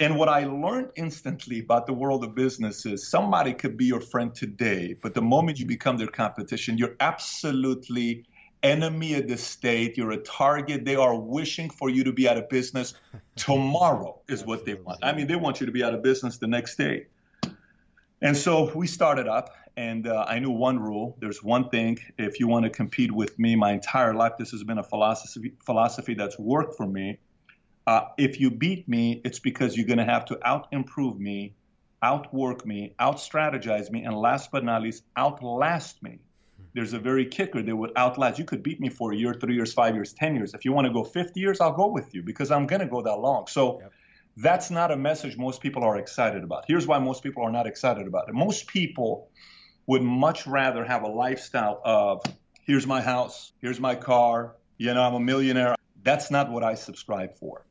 And what I learned instantly about the world of business is somebody could be your friend today, but the moment you become their competition, you're absolutely enemy of the state. You're a target. They are wishing for you to be out of business tomorrow, is what they want. I mean, they want you to be out of business the next day. And so we started up, and uh, I knew one rule. There's one thing. If you want to compete with me, my entire life, this has been a philosophy philosophy that's worked for me. Uh, if you beat me, it's because you're going to have to out improve me, outwork me, out strategize me, and last but not least, outlast me. There's a very kicker that would outlast. You could beat me for a year, three years, five years, ten years. If you want to go 50 years, I'll go with you because I'm going to go that long. So. Yep that's not a message most people are excited about. Here's why most people are not excited about it. Most people would much rather have a lifestyle of here's my house, here's my car, you know, I'm a millionaire. That's not what I subscribe for.